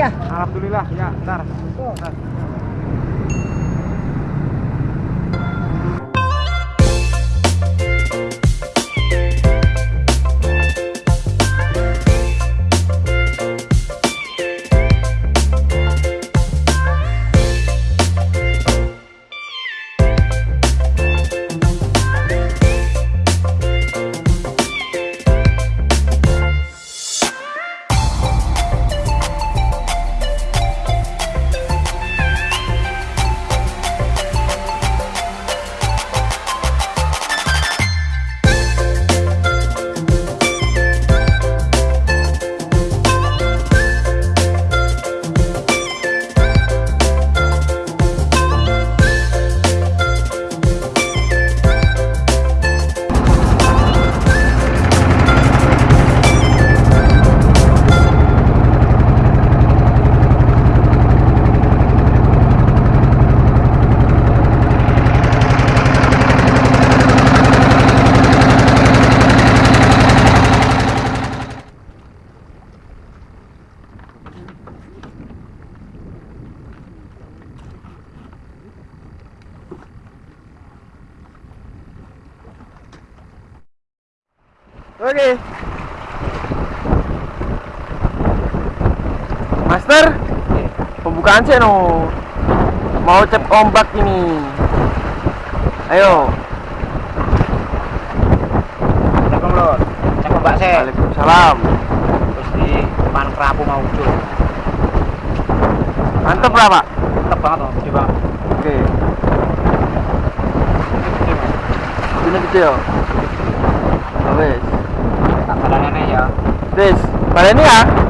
ya? Alhamdulillah, ya, bentar. bentar. Master, pembukaan sih no. Mau cep ombak ini. Ayo. Assalamualaikum lur. Cek Mbak Se. Waalaikumsalam. Terus di depan kerapu mau muncul. Mantep lah pak. Mantep banget loh, gede banget. Oke. Ini gede ya. Wes. Tak balanannya ya. Wes. Ini ya.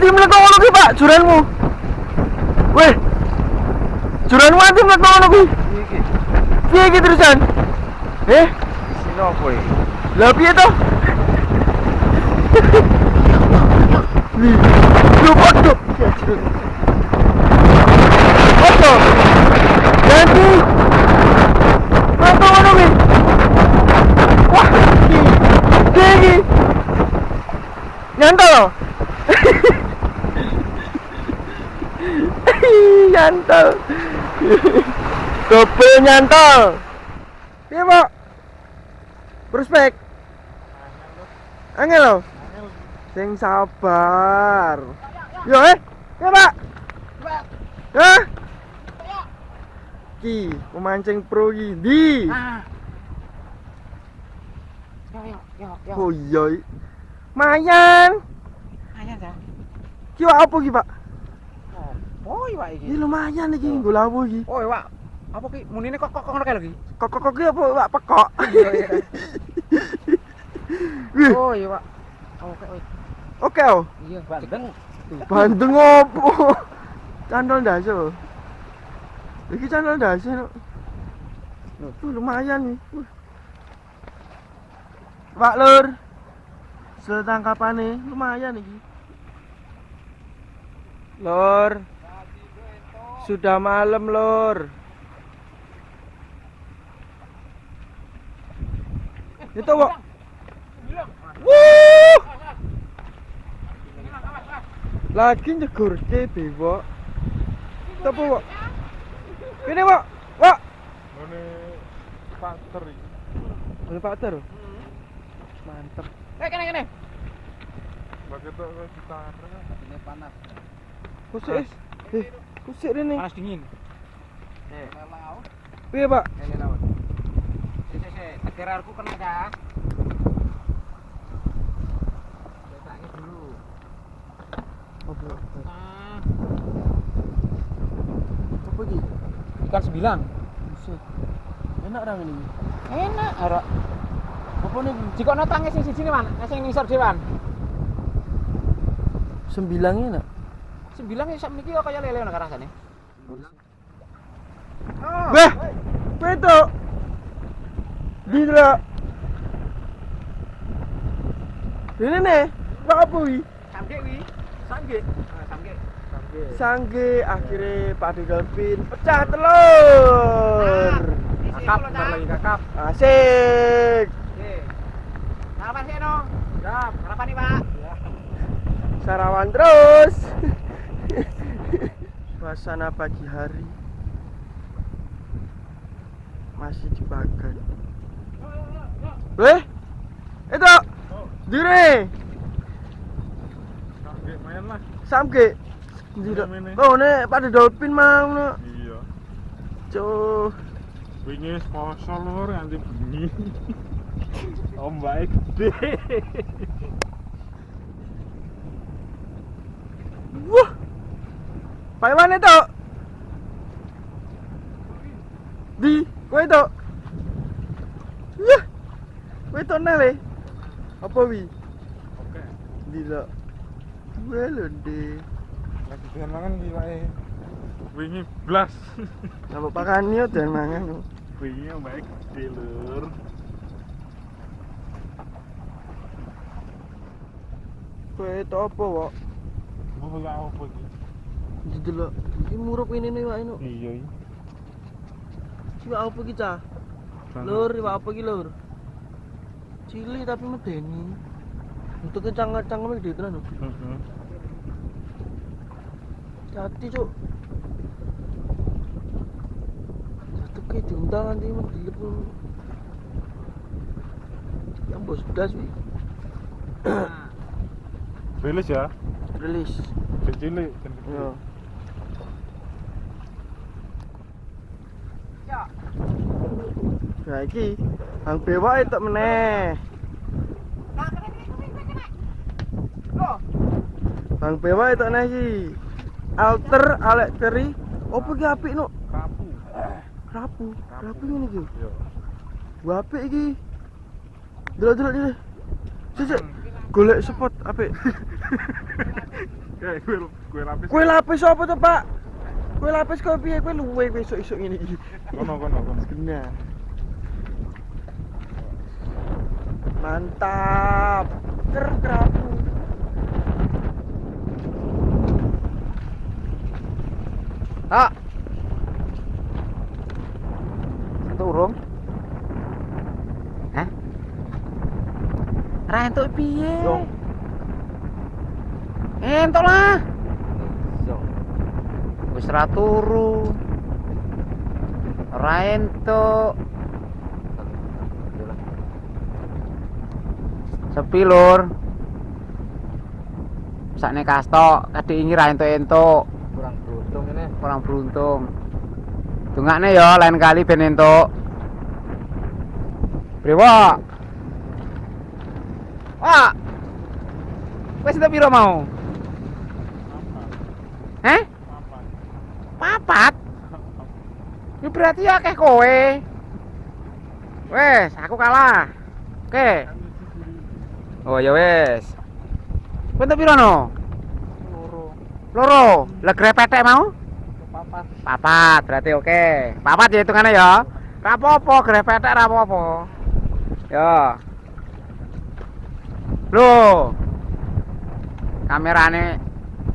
Mati meletak ngono ki, Pak, juranmu. Weh. Juran mati meletak ngono ki. Iki, Piye iki terusan? Eh, sini apa ya? lah piye to? Nih, lu bodoh. Bodoh. Ganti. Apa ngono ki? Wah, iki. Iki iki. Nyantol. Nyantol. Double nyantol. Piye, Pak? Prospek. Angel lo. Sing sabar. Yo eh. Ya, Pak. Hah? Ki, pemancing pro. Di. Yo, yo, yo, yo. Oh iya. i. Mayan. Ayo, dah. Ki apa ki, Pak? Oh, iya, Pak, iki. Ki lumayan iki nggo lawu iki. Oh, iya, Pak. Apa ki? Munine kok kok ngono kae lho ki? Kok kok kok ki apa Pak pekok? Oh, iya, Pak. Oke, oke. Oke oh. Iya, Bandeng. Bandeng opo? Candol daso. Iki candol daso. no. Tuh lumayan nih. Wih. Pak Lur. Setangkapane lumayan iki. Lur. Sudah malam, Lur. Itu, Wak. Wuh. Lagi nyegur ke bewo. Apa, Wak? Ini, Wak. Wak. Ini iki. Boleh Pak Ter. Mantep. Eh, kene kene. Kok ditarik. Ini panas. Kusik. Eh, kusik ini. Panas dingin. Eh, Piye, Pak? Ini lawan. Si si si, tegerarku kena dah. Letaknya dulu. Apa? Ah, Apa iki? ikan sebilang. Buset. Enak orang ini. Enak, arek. Apa nih? Jika no tangi sing siji nih, Man. Sing ngisor dhewan. Sembilang enak. Sembilan ya sak niki kok kaya lele ngono rasane. Kowe itu. Di lo. Ini nih, Pak wi? Samge wi. Sangge. Ah, Samge. Sangge akhirnya Pak De Dolphin pecah telur. Kakap, bentar lagi kakap. Asik. Oke. Sarapan sih dong. Siap. Sarapan nih pak. Sarawan terus. Suasana pagi hari masih dibakar. Weh, itu dire Kakek main lah. Ini, ini. Oh, nek pada dolphin mau no. Iya. Cuh. Wingi poso lur nganti bengi. Ombake gede. Wah. Pak mana itu? Di, kowe itu. Wah. Kowe itu nale. Apa wi? Oke. Di lo. Dua londe. Lagi doyan mangan iki wae. Wingi blas. Apa pakan yo dan mangan. Wingi ombake gede lur. Kowe itu apa, Wak? Gak apa iki? Di delok. Iki murup ini nih, Wak ini. Iya iki. Iki Wak apa iki, Cah? Lur, Wak apa iki, Lur? Cilik tapi medeni. Untuk kecang-kecang gede tenan. lho. Heeh. Hati cuk. Satu ke diundang nanti lu. Yang bos bedas wi. Rilis ya. Rilis. Kecil kan. Yo. Nah iki Hang bewa itu meneh. Hang bewa itu meneh iki. Alter Alek Teri. Opo iki apik no? Kapu. Rapu. Rapu ngene iki. Yo. Gua apik iki. Delok-delok iki. Cek. Golek spot apik. Gue gue lapis. Kue lapis apa tuh pak? Kue lapis kau piye? Kue luwe besok isuk ini. Kono kono kono. Kena. Mantap. Ker kerapu. Kak. Turun. Hah? Ra entuk piye? Yo. Entuk lah. Wis ra turu. Ra entuk. Sepi lur. Sakne kasto kadhe ingi ra entuk-entuk. Kurang beruntung ini. kurang beruntung dungakne ya lain kali ben entuk Wah Wes entuk piro mau? Heh? Papat? Ini berarti akeh kowe Wes, aku kalah Oke Oh ya wes entuk piro no? Loro. Loro, lah grepetek mau? Papat. Papat, berarti oke. Papat ya hitungannya ya. Ra apa-apa, grepetek ra apa-apa. Ya. Loh. Kamerane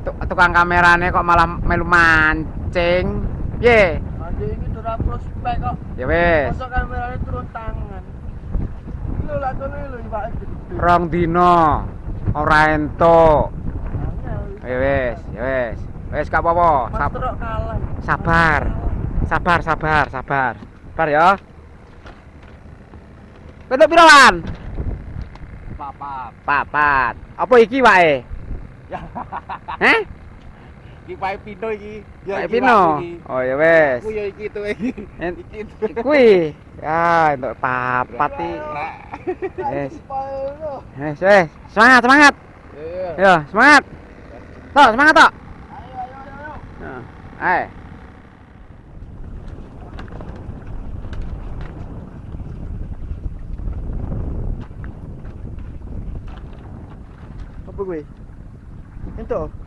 tu- tukang kamerane kok malah melu mancing. Piye? Anjing ini dora prospek kok. Ya wis. Masuk kameranya turun tangan. Rong dino ora entuk. Ya wis, ya wis. Wis gak apa-apa. Sabar. Sabar, sabar, sabar. Sabar ya. Bentuk pirawan? Papat. Papat. Apa iki wae? Heh? Iki pae pino iki. Kayak pino. Oh ya wes. Aku ya iki tuh iki. Iki. Kuwi. Ya, untuk papat iki. Wes. Wes, wes. Semangat, semangat. Yo, semangat. Tok, semangat tok. Nah, Ayo. Apa gue? Ento.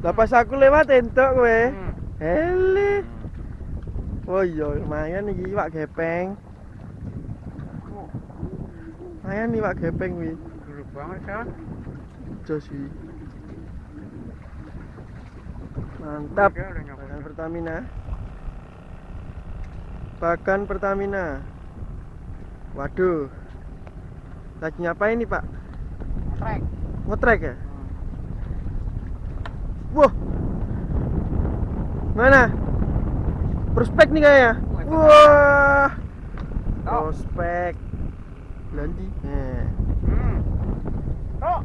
Lah pas aku lewat entuk kowe. Hmm. Hele. Oh iya, lumayan iki Pak Gepeng. Lumayan nih Pak Gepeng wi. Dulu banget ya. Jos wi. Mantap. Pakan Pertamina. Pakan Pertamina. Waduh. Lagi ngapain nih Pak? Trek. Ngotrek ya? Wah. Mana? Prospek nih kayaknya. Wah. Prospek. Belandi. Eh. Hmm. Tok.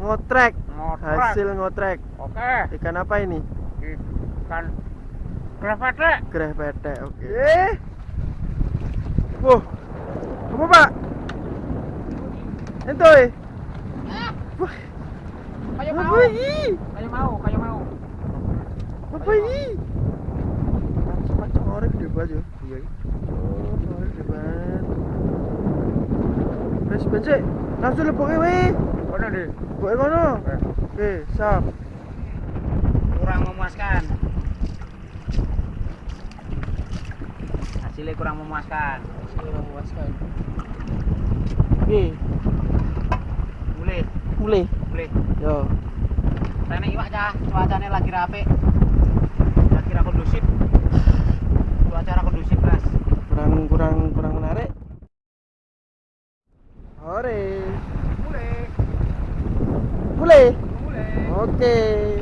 Ngotrek. Ngotrek. Hasil ngotrek. Oke. Ikan apa ini? Ikan. Greh pete. Oke. Eh. Wah. Apa Pak? Entoy. Wah. Kayak Apa mau. Kayak mau, kayak mau. Apa ini? Macam orang banget ya. Iya. Oh, orang gede banget. Wes bencik, langsung leboke weh. Mana deh? Boke kono. Eh. Oke, sap. Kurang memuaskan. Hasilnya kurang memuaskan. Kurang memuaskan. Oke, Boleh, mulai boleh. Yo. Rene iwak cah, cuacanya lagi rapi. Lagi ra kondusif. Cuaca ra kondusif, Mas. Kurang kurang kurang menarik. Ore. mulai, mulai, Boleh. Oke. Okay.